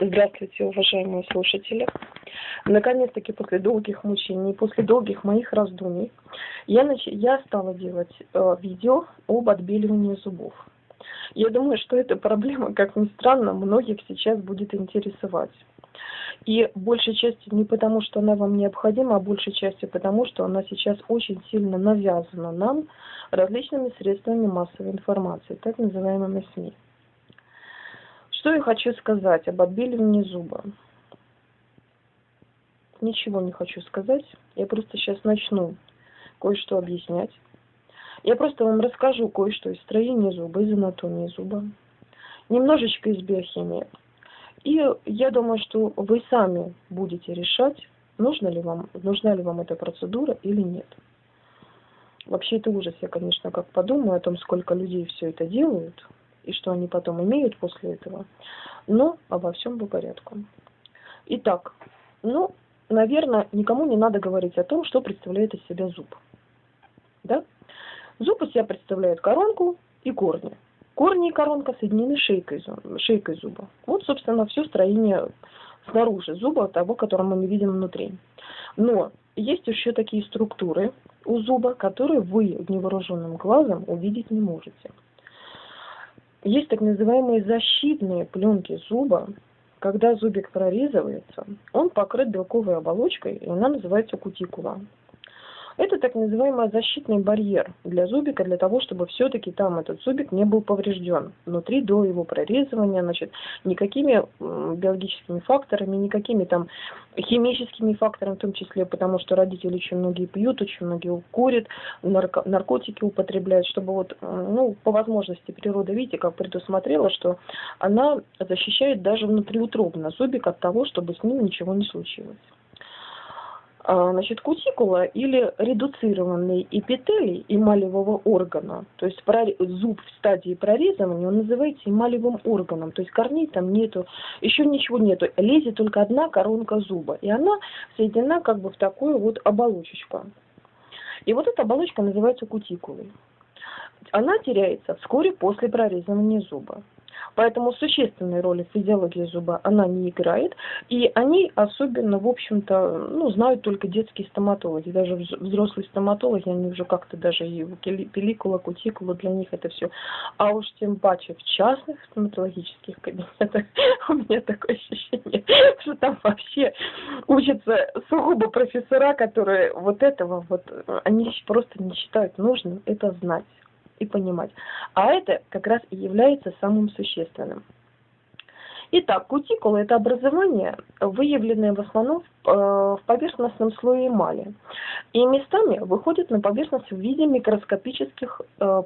Здравствуйте, уважаемые слушатели. Наконец-таки после долгих мучений, после долгих моих раздумий, я, нач... я стала делать э, видео об отбеливании зубов. Я думаю, что эта проблема, как ни странно, многих сейчас будет интересовать. И большей частью не потому, что она вам необходима, а большей частью потому, что она сейчас очень сильно навязана нам различными средствами массовой информации, так называемыми СМИ. Что я хочу сказать об отбеливании зуба? Ничего не хочу сказать. Я просто сейчас начну кое-что объяснять. Я просто вам расскажу кое-что из строения зуба, из анатомии зуба. Немножечко из биохимии. И я думаю, что вы сами будете решать, нужна ли вам, нужна ли вам эта процедура или нет. Вообще это ужас. Я, конечно, как подумаю о том, сколько людей все это делают, и что они потом имеют после этого. Но обо всем по порядку. Итак, ну, наверное, никому не надо говорить о том, что представляет из себя зуб. Да? Зуб из себя представляет коронку и корни. Корни и коронка соединены шейкой, шейкой зуба. Вот, собственно, все строение снаружи зуба, того, который мы видим внутри. Но есть еще такие структуры у зуба, которые вы невооруженным глазом увидеть не можете. Есть так называемые защитные пленки зуба. Когда зубик прорезывается, он покрыт белковой оболочкой, и она называется кутикула. Это так называемый защитный барьер для зубика, для того, чтобы все-таки там этот зубик не был поврежден. Внутри до его прорезывания, значит, никакими биологическими факторами, никакими там химическими факторами в том числе, потому что родители очень многие пьют, очень многие курят, нарко наркотики употребляют, чтобы вот, ну, по возможности природа, видите, как предусмотрела, что она защищает даже внутриутробно зубик от того, чтобы с ним ничего не случилось. А, значит, кутикула или редуцированный эпителий эмалевого органа, то есть зуб в стадии прорезывания, он называется эмалевым органом, то есть корней там нету, еще ничего нету, лезет только одна коронка зуба, и она соединена как бы в такую вот оболочечку. И вот эта оболочка называется кутикулой. Она теряется вскоре после прорезывания зуба. Поэтому существенной роли в физиологии зуба она не играет. И они особенно, в общем-то, ну, знают только детские стоматологи. Даже взрослые стоматологи, они уже как-то даже и пеликула, кутикула, для них это все. А уж тем паче в частных стоматологических кабинетах у меня такое ощущение, что там вообще учатся сугубо профессора, которые вот этого вот, они просто не считают нужным это знать и понимать. А это как раз и является самым существенным. Итак, кутикула – это образование, выявленное в основном в э, поверхностном слое эмали. И местами выходит на поверхность в виде микроскопических, э,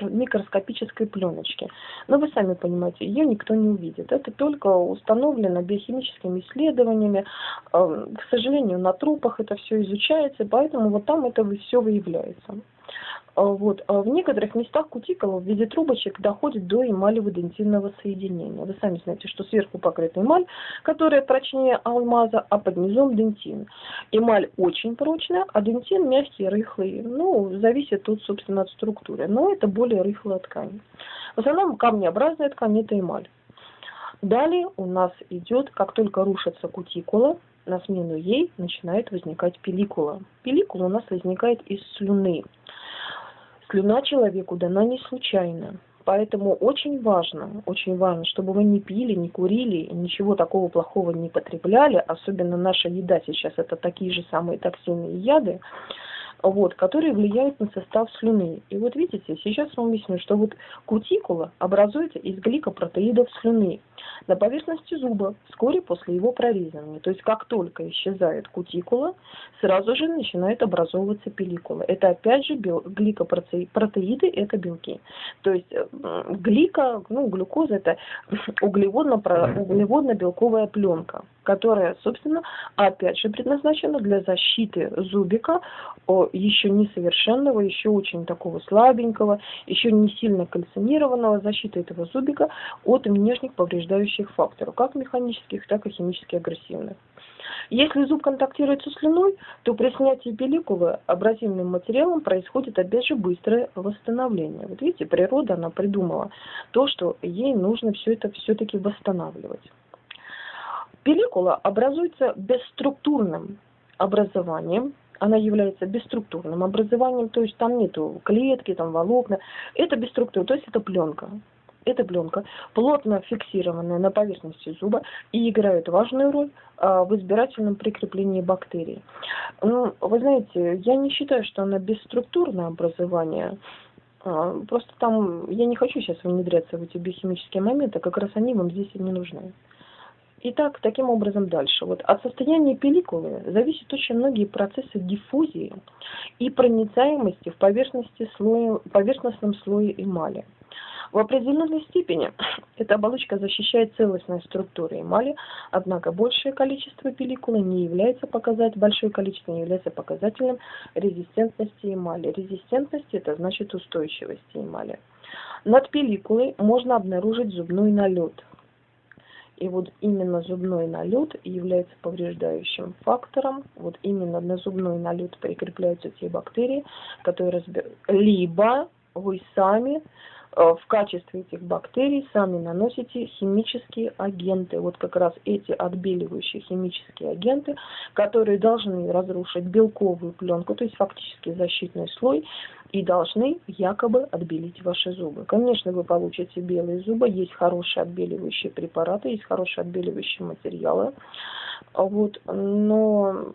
микроскопической пленочки. Но вы сами понимаете, ее никто не увидит. Это только установлено биохимическими исследованиями. Э, к сожалению, на трупах это все изучается, поэтому вот там это все выявляется. А, вот. А в некоторых местах кутикула в виде трубочек доходит до эмалево-дентинного соединения. Вы сами знаете, что сверху покрыта эмаль, которая прочнее алмаза, а под низом дентин. Эмаль очень прочная, а дентин мягкий, рыхлый. Ну, зависит тут, собственно, от структуры. Но это более рыхлая ткань. В основном камнеобразная ткань – это эмаль. Далее у нас идет, как только рушится кутикула, на смену ей начинает возникать пеликула. Пеликула у нас возникает из слюны. Слюна человеку дана не случайно. Поэтому очень важно, очень важно, чтобы вы не пили, не курили, ничего такого плохого не потребляли. Особенно наша еда сейчас это такие же самые токсины и яды вот, которые влияют на состав слюны. И вот видите, сейчас вам объясню, что вот кутикула образуется из гликопротеидов слюны на поверхности зуба вскоре после его прорезывания. То есть как только исчезает кутикула, сразу же начинает образовываться пеликула. Это опять же гликопротеиды, это белки. То есть глика, ну глюкоза это углеводно-белковая пленка которая, собственно, опять же предназначена для защиты зубика еще несовершенного, еще очень такого слабенького, еще не сильно кальцинированного, защиты этого зубика от внешних повреждающих факторов, как механических, так и химически агрессивных. Если зуб контактирует со слюной, то при снятии пеликулы абразивным материалом происходит опять же быстрое восстановление. Вот видите, природа, она придумала то, что ей нужно все это все-таки восстанавливать. Пелликула образуется бесструктурным образованием, она является бесструктурным образованием, то есть там нету клетки, там волокна, это бесструктура, то есть это пленка. Это пленка, плотно фиксированная на поверхности зуба и играет важную роль а, в избирательном прикреплении бактерий. Ну, вы знаете, я не считаю, что она бесструктурное образование, а, Просто там я не хочу сейчас внедряться в эти биохимические моменты, как раз они вам здесь и не нужны. Итак, таким образом дальше. Вот от состояния пелликулы зависят очень многие процессы диффузии и проницаемости в поверхности слоя, поверхностном слое эмали. В определенной степени эта оболочка защищает целостность структуры эмали, однако большее количество пелликулы не является показателем, большое количество не является показателем резистентности эмали. Резистентность это значит устойчивости эмали. Над пелликулой можно обнаружить зубной налет – и вот именно зубной налет является повреждающим фактором. Вот именно на зубной налет прикрепляются те бактерии, которые разбер... либо вы сами в качестве этих бактерий сами наносите химические агенты. Вот как раз эти отбеливающие химические агенты, которые должны разрушить белковую пленку, то есть фактически защитный слой, и должны якобы отбелить ваши зубы. Конечно, вы получите белые зубы, есть хорошие отбеливающие препараты, есть хорошие отбеливающие материалы. Вот, но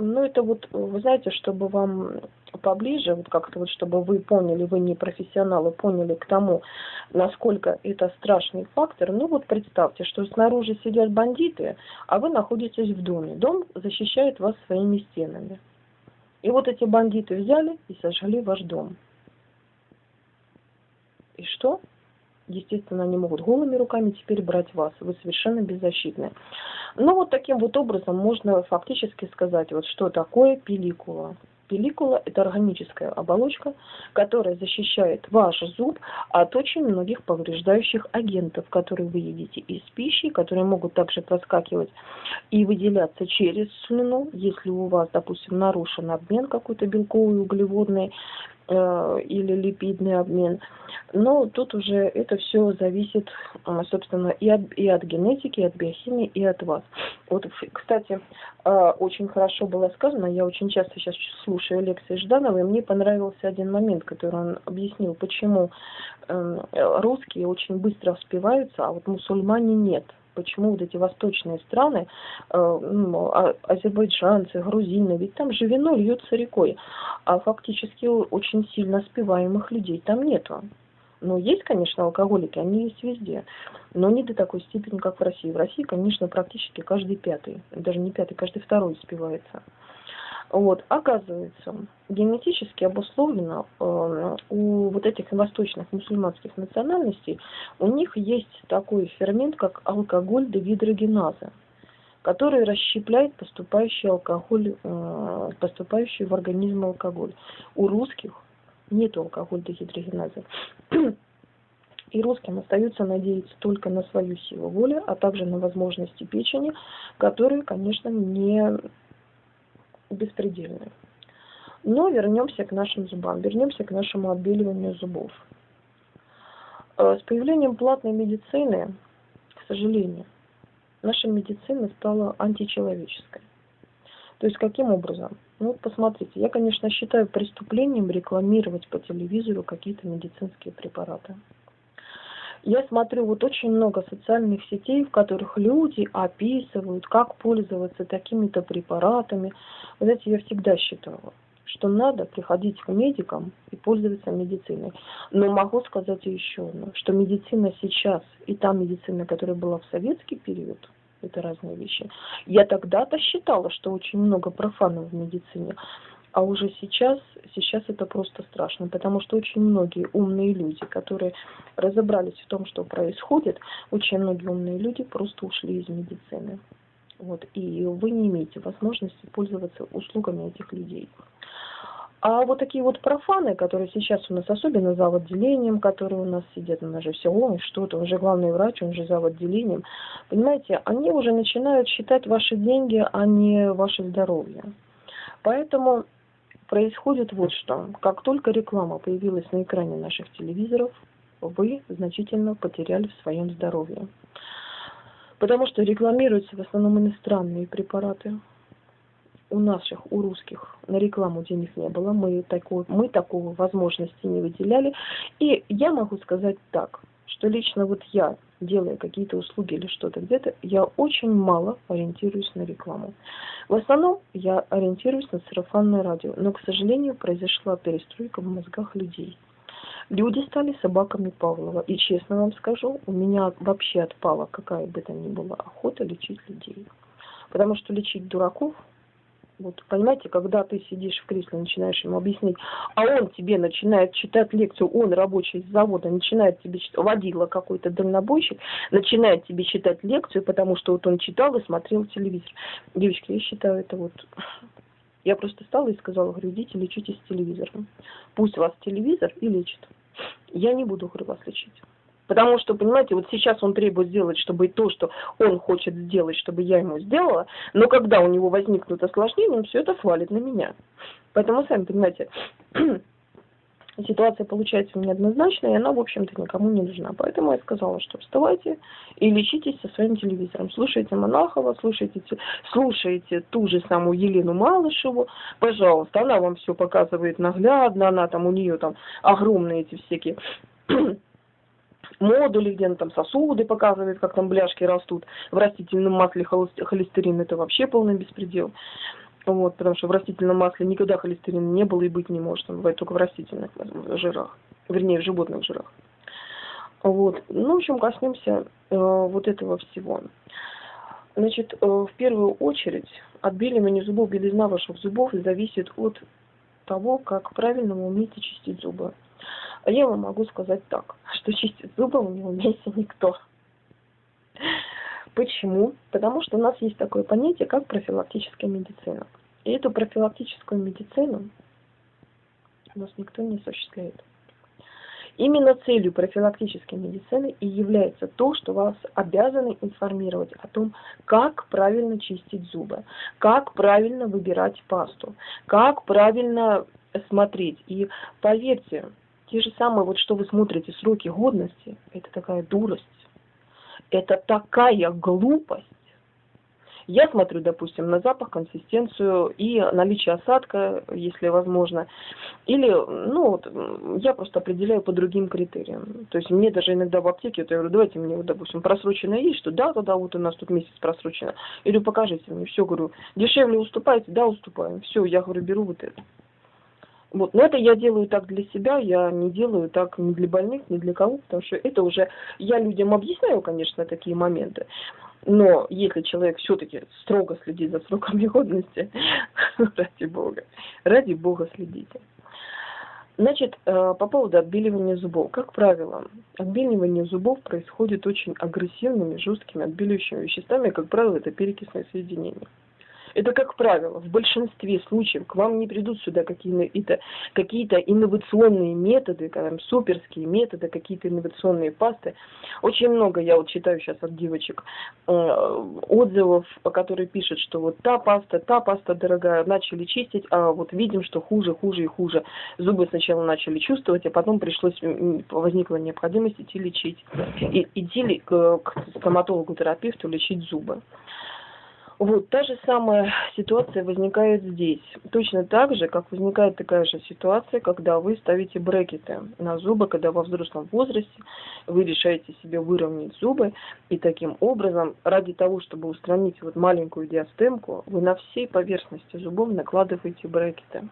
ну, это вот, вы знаете, чтобы вам поближе, вот как-то вот, чтобы вы поняли, вы не профессионалы, поняли к тому, насколько это страшный фактор, ну вот представьте, что снаружи сидят бандиты, а вы находитесь в доме. Дом защищает вас своими стенами. И вот эти бандиты взяли и сожгли ваш дом. И что? естественно, они могут голыми руками теперь брать вас. Вы совершенно беззащитны. Ну, вот таким вот образом можно фактически сказать, вот что такое пелликула. Пелликула – это органическая оболочка, которая защищает ваш зуб от очень многих повреждающих агентов, которые вы едите из пищи, которые могут также проскакивать и выделяться через слюну, если у вас, допустим, нарушен обмен какой-то белковый, углеводный, или липидный обмен. Но тут уже это все зависит, а, собственно, и от, и от генетики, и от биохимии, и от вас. Вот, кстати, а, очень хорошо было сказано, я очень часто сейчас слушаю лекции Жданова, и мне понравился один момент, который он объяснил, почему эм, русские очень быстро вспеваются, а вот мусульмане нет почему вот эти восточные страны, э, а, азербайджанцы, грузины, ведь там же вино льется рекой, а фактически очень сильно спиваемых людей там нету. Ну, есть, конечно, алкоголики, они есть везде, но не до такой степени, как в России. В России, конечно, практически каждый пятый, даже не пятый, каждый второй спивается. Вот, оказывается, генетически обусловлено э, у вот этих восточных мусульманских национальностей, у них есть такой фермент, как алкоголь дегидрогеназа, который расщепляет поступающий алкоголь, э, поступающий в организм алкоголь. У русских нет алкоголь дегидрогеназа. И русским остается надеяться только на свою силу воли, а также на возможности печени, которые, конечно, не беспредельны. Но вернемся к нашим зубам, вернемся к нашему отбеливанию зубов. Э, с появлением платной медицины, к сожалению, наша медицина стала античеловеческой. То есть каким образом? Ну вот посмотрите, я, конечно, считаю преступлением рекламировать по телевизору какие-то медицинские препараты я смотрю вот очень много социальных сетей, в которых люди описывают, как пользоваться такими-то препаратами. Вы знаете, я всегда считала, что надо приходить к медикам и пользоваться медициной. Но могу сказать еще одно, что медицина сейчас и та медицина, которая была в советский период, это разные вещи. Я тогда-то считала, что очень много профанов в медицине. А уже сейчас, сейчас это просто страшно, потому что очень многие умные люди, которые разобрались в том, что происходит, очень многие умные люди просто ушли из медицины. Вот, и вы не имеете возможности пользоваться услугами этих людей. А вот такие вот профаны, которые сейчас у нас, особенно за отделением, которые у нас сидят, нас же все, ой, что-то, он же главный врач, он же за отделением, понимаете, они уже начинают считать ваши деньги, а не ваше здоровье. Поэтому происходит вот что. Как только реклама появилась на экране наших телевизоров, вы значительно потеряли в своем здоровье. Потому что рекламируются в основном иностранные препараты. У наших, у русских на рекламу денег не было, мы, такого, мы такого возможности не выделяли. И я могу сказать так, что лично вот я, делая какие-то услуги или что-то где-то, я очень мало ориентируюсь на рекламу. В основном я ориентируюсь на сарафанное радио, но, к сожалению, произошла перестройка в мозгах людей. Люди стали собаками Павлова. И честно вам скажу, у меня вообще отпала какая бы то ни была охота лечить людей. Потому что лечить дураков вот, понимаете, когда ты сидишь в кресле, начинаешь ему объяснить, а он тебе начинает читать лекцию, он рабочий с завода, начинает тебе читать, водила какой-то дальнобойщик, начинает тебе читать лекцию, потому что вот он читал и смотрел телевизор. Девочки, я считаю это вот... Я просто стала и сказала, говорю, идите лечитесь телевизором. Пусть вас телевизор и лечит. Я не буду, говорю, вас лечить. Потому что, понимаете, вот сейчас он требует сделать, чтобы то, что он хочет сделать, чтобы я ему сделала, но когда у него возникнут осложнения, он все это свалит на меня. Поэтому, сами понимаете, ситуация получается неоднозначная, и она, в общем-то, никому не нужна. Поэтому я сказала, что вставайте и лечитесь со своим телевизором. Слушайте Монахова, слушайте, слушайте ту же самую Елену Малышеву, пожалуйста, она вам все показывает наглядно, она там, у нее там огромные эти всякие модули, где она там сосуды показывает, как там бляшки растут. В растительном масле холестерин это вообще полный беспредел. Вот, потому что в растительном масле никогда холестерина не было и быть не может. Он бывает только в растительных жирах. Вернее, в животных жирах. Вот. Ну, в общем, коснемся э, вот этого всего. Значит, э, в первую очередь отбеливание зубов, белизна ваших зубов зависит от того, как правильно вы умеете чистить зубы. А я вам могу сказать так, что чистить зубы не умеет никто. Почему? Потому что у нас есть такое понятие, как профилактическая медицина. И эту профилактическую медицину у нас никто не осуществляет. Именно целью профилактической медицины и является то, что вас обязаны информировать о том, как правильно чистить зубы, как правильно выбирать пасту, как правильно смотреть. И поверьте, те же самые, вот что вы смотрите, сроки годности, это такая дурость, это такая глупость. Я смотрю, допустим, на запах, консистенцию и наличие осадка, если возможно. Или, ну, вот, я просто определяю по другим критериям. То есть мне даже иногда в аптеке, вот я говорю, давайте мне, вот, допустим, просроченное есть, что да, да, да, вот у нас тут месяц просрочено. Или покажите мне, все, говорю, дешевле уступаете, да, уступаем. Все, я говорю, беру вот это. Вот. Но это я делаю так для себя, я не делаю так ни для больных, ни для кого, потому что это уже, я людям объясняю, конечно, такие моменты, но если человек все-таки строго следит за сроками годности, ради бога, ради бога следите. Значит, э, по поводу отбеливания зубов. Как правило, отбеливание зубов происходит очень агрессивными, жесткими отбеливающими веществами, как правило, это перекисное соединение. Это как правило, в большинстве случаев к вам не придут сюда какие-то какие инновационные методы, там, суперские методы, какие-то инновационные пасты. Очень много я вот читаю сейчас от девочек э, отзывов, которые пишут, что вот та паста, та паста дорогая, начали чистить, а вот видим, что хуже, хуже и хуже. Зубы сначала начали чувствовать, а потом пришлось, возникла необходимость идти лечить, и, идти к, к стоматологу-терапевту лечить зубы. Вот, та же самая ситуация возникает здесь. Точно так же, как возникает такая же ситуация, когда вы ставите брекеты на зубы, когда во взрослом возрасте вы решаете себе выровнять зубы, и таким образом, ради того, чтобы устранить вот маленькую диастемку, вы на всей поверхности зубов накладываете брекеты.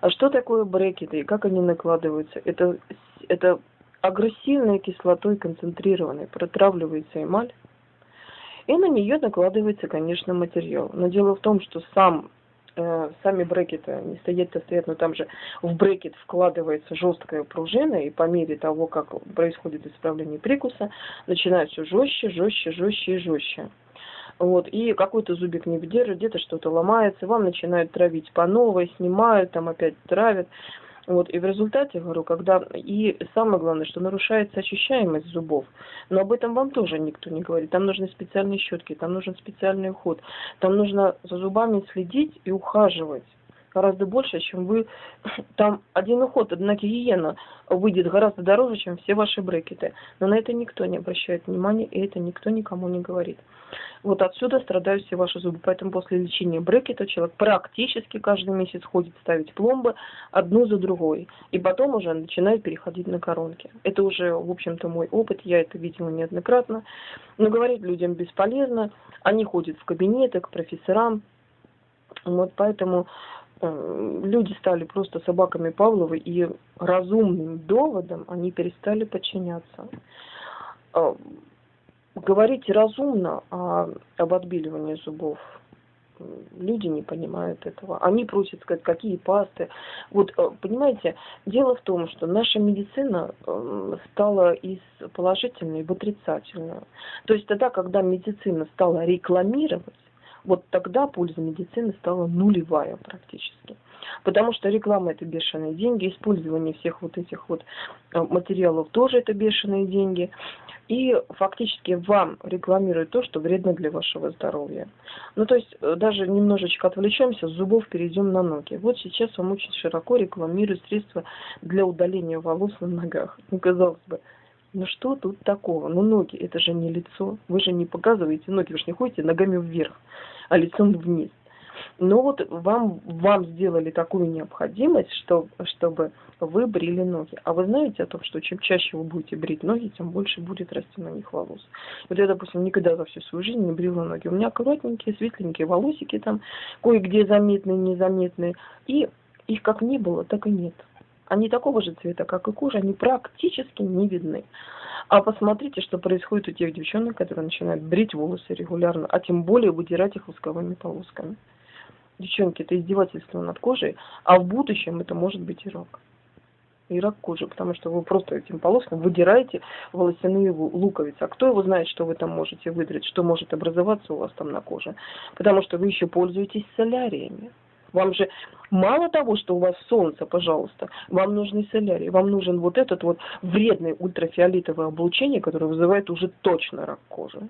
А что такое брекеты и как они накладываются? Это, это агрессивной кислотой концентрированной протравливается эмаль, и на нее накладывается, конечно, материал. Но дело в том, что сам э, сами брекеты не стоят, а стоят, но там же в брекет вкладывается жесткая пружина, и по мере того, как происходит исправление прикуса, начинает все жестче, жестче, жестче и жестче. Вот, и какой-то зубик не выдерживает, где-то что-то ломается, вам начинают травить по новой, снимают, там опять травят. Вот, и в результате, говорю, когда... И самое главное, что нарушается ощущаемость зубов. Но об этом вам тоже никто не говорит. Там нужны специальные щетки, там нужен специальный уход. Там нужно за зубами следить и ухаживать гораздо больше, чем вы... Там один уход, одна гиена выйдет гораздо дороже, чем все ваши брекеты. Но на это никто не обращает внимания, и это никто никому не говорит. Вот отсюда страдают все ваши зубы. Поэтому после лечения брекета человек практически каждый месяц ходит ставить пломбы одну за другой. И потом уже начинает переходить на коронки. Это уже, в общем-то, мой опыт. Я это видела неоднократно. Но говорить людям бесполезно. Они ходят в кабинеты к профессорам. Вот поэтому люди стали просто собаками Павловы и разумным доводом они перестали подчиняться. Э, говорить разумно а, об отбеливании зубов. Люди не понимают этого. Они просят сказать, какие пасты. Вот, э, понимаете, дело в том, что наша медицина э, стала из положительной в отрицательную. То есть тогда, когда медицина стала рекламировать, вот тогда польза медицины стала нулевая практически. Потому что реклама это бешеные деньги, использование всех вот этих вот э, материалов тоже это бешеные деньги и фактически вам рекламируют то, что вредно для вашего здоровья. Ну, то есть, э, даже немножечко отвлечемся, с зубов перейдем на ноги. Вот сейчас вам очень широко рекламируют средства для удаления волос на ногах. Ну, казалось бы, ну что тут такого? Ну, ноги, это же не лицо. Вы же не показываете ноги, вы же не ходите ногами вверх, а лицом вниз. Но вот вам, вам сделали такую необходимость, что, чтобы вы брили ноги. А вы знаете о том, что чем чаще вы будете брить ноги, тем больше будет расти на них волос. Вот я, допустим, никогда за всю свою жизнь не брила ноги. У меня аккуратненькие, светленькие волосики там, кое-где заметные, незаметные. И их как не было, так и нет. Они такого же цвета, как и кожа, они практически не видны. А посмотрите, что происходит у тех девчонок, которые начинают брить волосы регулярно, а тем более выдирать их восковыми полосками. Девчонки, это издевательство над кожей, а в будущем это может быть и рак. И рак кожи, потому что вы просто этим полоском выдираете волосяные луковицы. А кто его знает, что вы там можете выдрать, что может образоваться у вас там на коже? Потому что вы еще пользуетесь соляриями. Вам же мало того, что у вас солнце, пожалуйста, вам нужны солярии, вам нужен вот этот вот вредный ультрафиолетовое облучение, которое вызывает уже точно рак кожи.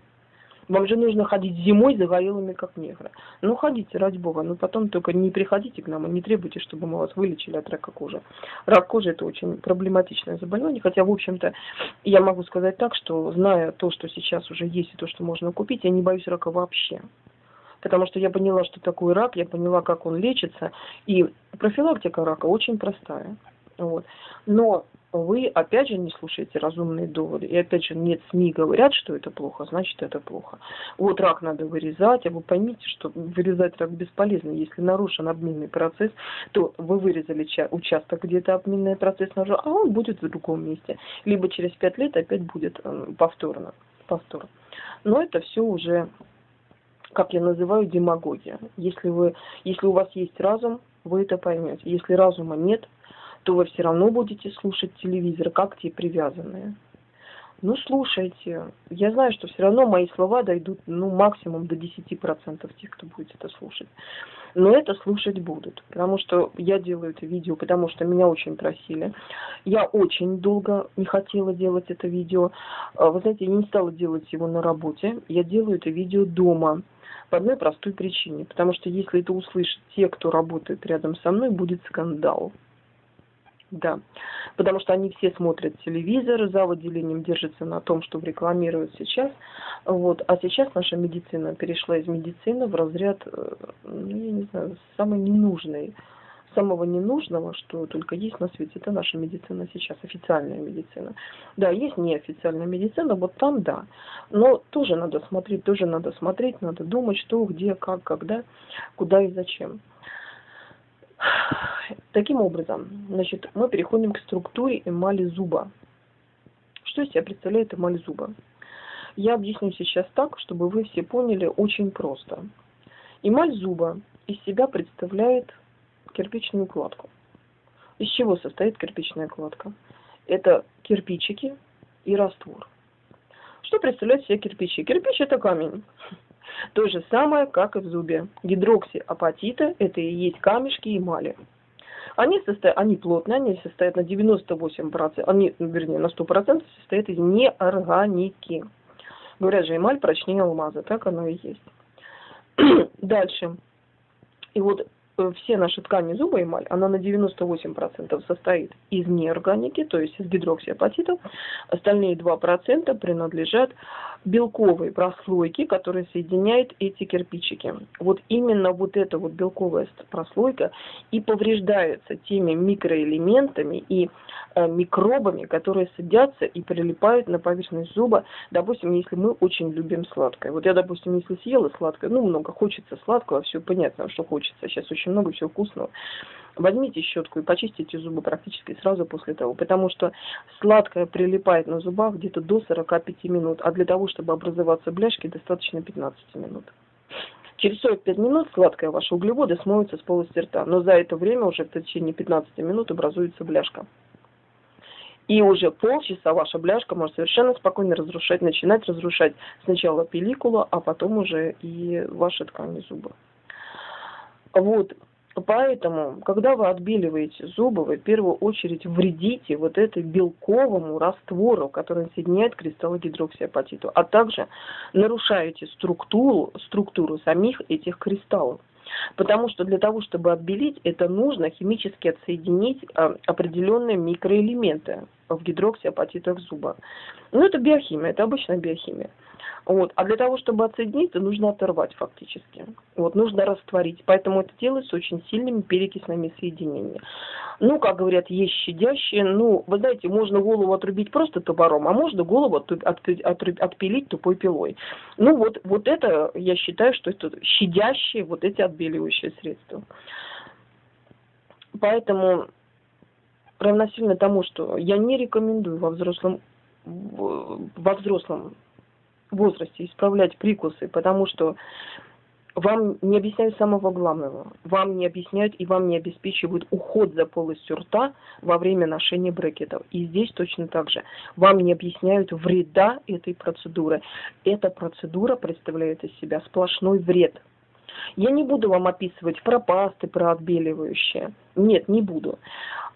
Вам же нужно ходить зимой загорелыми, как негры. Ну, ходите, ради бога, но потом только не приходите к нам и не требуйте, чтобы мы вас вылечили от рака кожи. Рак кожи – это очень проблематичное заболевание, хотя, в общем-то, я могу сказать так, что, зная то, что сейчас уже есть и то, что можно купить, я не боюсь рака вообще. Потому что я поняла, что такое рак, я поняла, как он лечится, и профилактика рака очень простая. Вот. Но вы опять же не слушаете разумные доводы. И опять же нет СМИ говорят, что это плохо, значит это плохо. Вот рак надо вырезать, а вы поймите, что вырезать рак бесполезно. Если нарушен обменный процесс, то вы вырезали участок, где-то обменный процесс нарушен, а он будет в другом месте. Либо через пять лет опять будет э, повторно. повторно. Но это все уже, как я называю, демагогия. Если, вы, если у вас есть разум, вы это поймете. Если разума нет, то вы все равно будете слушать телевизор, как те привязанные. Ну, слушайте. Я знаю, что все равно мои слова дойдут, ну, максимум до 10% тех, кто будет это слушать. Но это слушать будут, потому что я делаю это видео, потому что меня очень просили. Я очень долго не хотела делать это видео. А, вы знаете, я не стала делать его на работе. Я делаю это видео дома. По одной простой причине. Потому что если это услышат те, кто работает рядом со мной, будет скандал. Да, потому что они все смотрят телевизор, за выделением держатся на том, что рекламируют сейчас. Вот. А сейчас наша медицина перешла из медицины в разряд, э, ну, я не знаю, самой ненужной, самого ненужного, что только есть на свете. Это наша медицина сейчас, официальная медицина. Да, есть неофициальная медицина, вот там да. Но тоже надо смотреть, тоже надо смотреть, надо думать, что, где, как, когда, куда и зачем. Таким образом, значит, мы переходим к структуре эмали зуба. Что из себя представляет эмаль зуба? Я объясню сейчас так, чтобы вы все поняли очень просто. Эмаль зуба из себя представляет кирпичную кладку. Из чего состоит кирпичная кладка? Это кирпичики и раствор. Что представляет себе кирпичи? Кирпич это камень. То же самое, как и в зубе. Гидроксиапатита – это и есть камешки эмали. Они, состоят, они плотные, они состоят на 98%, они, вернее, на 100% состоят из неорганики. Говорят же, эмаль прочнее алмаза, так оно и есть. Дальше. И вот все наши ткани зуба эмаль, она на 98% состоит из неорганики, то есть из гидроксиапатитов. Остальные 2% принадлежат белковой прослойке, которая соединяет эти кирпичики. Вот именно вот эта вот белковая прослойка и повреждается теми микроэлементами и э, микробами, которые садятся и прилипают на поверхность зуба. Допустим, если мы очень любим сладкое. Вот я, допустим, если съела сладкое, ну, много хочется сладкого, все понятно, что хочется. Сейчас очень много всего вкусного. Возьмите щетку и почистите зубы практически сразу после того, потому что сладкое прилипает на зубах где-то до 45 минут, а для того, чтобы образоваться бляшки, достаточно 15 минут. Через 45 минут сладкое ваши углеводы смоются с полости рта, но за это время уже в течение 15 минут образуется бляшка. И уже полчаса ваша бляшка может совершенно спокойно разрушать, начинать разрушать сначала пелликулу, а потом уже и ваши ткани зуба. Вот, Поэтому, когда вы отбеливаете зубы, вы в первую очередь вредите вот этой белковому раствору, который соединяет кристаллы гидроксиапатиту, а также нарушаете структуру, структуру самих этих кристаллов. Потому что для того, чтобы отбелить, это нужно химически отсоединить а, определенные микроэлементы в гидроксиапатитах зуба. Ну, это биохимия, это обычная биохимия. Вот. А для того, чтобы отсоединиться, нужно оторвать фактически. Вот, нужно растворить. Поэтому это делается очень сильными перекисными соединениями. Ну, как говорят, есть щадящие. Ну, вы знаете, можно голову отрубить просто топором, а можно голову отпилить тупой пилой. Ну, вот, вот это, я считаю, что это щадящие вот эти отбеливающие средства. Поэтому равносильно тому, что я не рекомендую во взрослом во взрослом возрасте исправлять прикусы, потому что вам не объясняют самого главного. Вам не объясняют и вам не обеспечивают уход за полостью рта во время ношения брекетов. И здесь точно так же. Вам не объясняют вреда этой процедуры. Эта процедура представляет из себя сплошной вред. Я не буду вам описывать про пасты, про отбеливающие. Нет, не буду.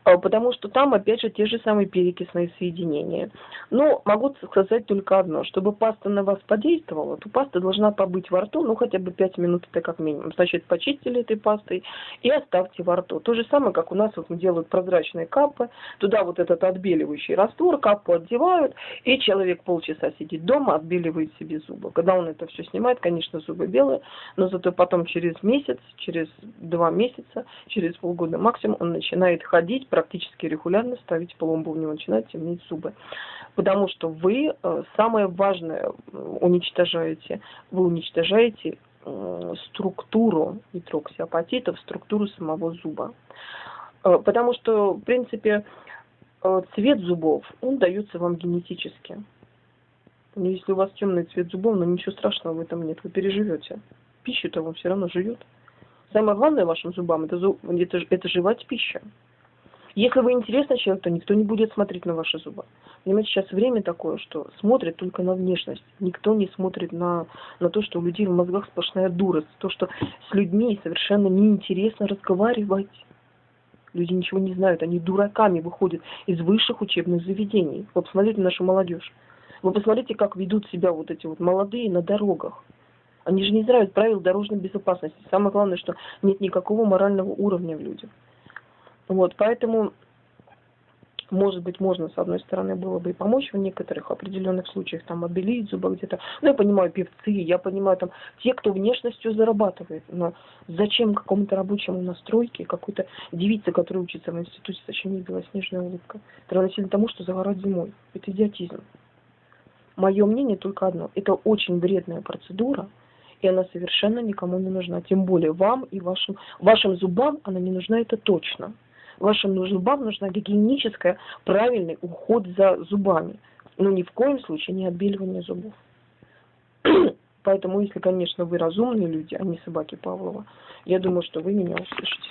А, потому что там, опять же, те же самые перекисные соединения. Но могу сказать только одно. Чтобы паста на вас подействовала, то паста должна побыть во рту, ну, хотя бы 5 минут, это как минимум. Значит, почистили этой пастой и оставьте во рту. То же самое, как у нас вот делают прозрачные капы. Туда вот этот отбеливающий раствор, капу одевают, и человек полчаса сидит дома, отбеливает себе зубы. Когда он это все снимает, конечно, зубы белые, но зато потом через месяц, через два месяца, через полгода максимум он начинает ходить, практически регулярно ставить пломбу, у него начинают темнеть зубы. Потому что вы э, самое важное уничтожаете, вы уничтожаете э, структуру гидроксиапатитов, структуру самого зуба. Э, потому что, в принципе, цвет зубов, он дается вам генетически. Если у вас темный цвет зубов, ну ничего страшного в этом нет, вы переживете. Пищу-то вам все равно живет. Самое главное вашим зубам это, это, это жевать пища. Если вы интересный человек, то никто не будет смотреть на ваши зубы. Понимаете, сейчас время такое, что смотрят только на внешность. Никто не смотрит на, на то, что у людей в мозгах сплошная дурость. То, что с людьми совершенно неинтересно разговаривать. Люди ничего не знают, они дураками выходят из высших учебных заведений. Вы посмотрите нашу молодежь. Вы посмотрите, как ведут себя вот эти вот молодые на дорогах. Они же не знают правил дорожной безопасности. Самое главное, что нет никакого морального уровня в людях. Вот, поэтому, может быть, можно, с одной стороны, было бы и помочь в некоторых определенных случаях, там, обелить зубы где-то. Ну, я понимаю, певцы, я понимаю, там, те, кто внешностью зарабатывает. Но зачем какому-то рабочему настройке, какой-то девице, которая учится в институте, зачем ей белоснежная улыбка? Это равносильно тому, что загорать зимой. Это идиотизм. Мое мнение только одно. Это очень вредная процедура, и она совершенно никому не нужна. Тем более вам и вашим, вашим зубам она не нужна, это точно вашим зубам нужна гигиеническая, правильный уход за зубами. Но ни в коем случае не отбеливание зубов. Поэтому, если, конечно, вы разумные люди, а не собаки Павлова, я думаю, что вы меня услышите.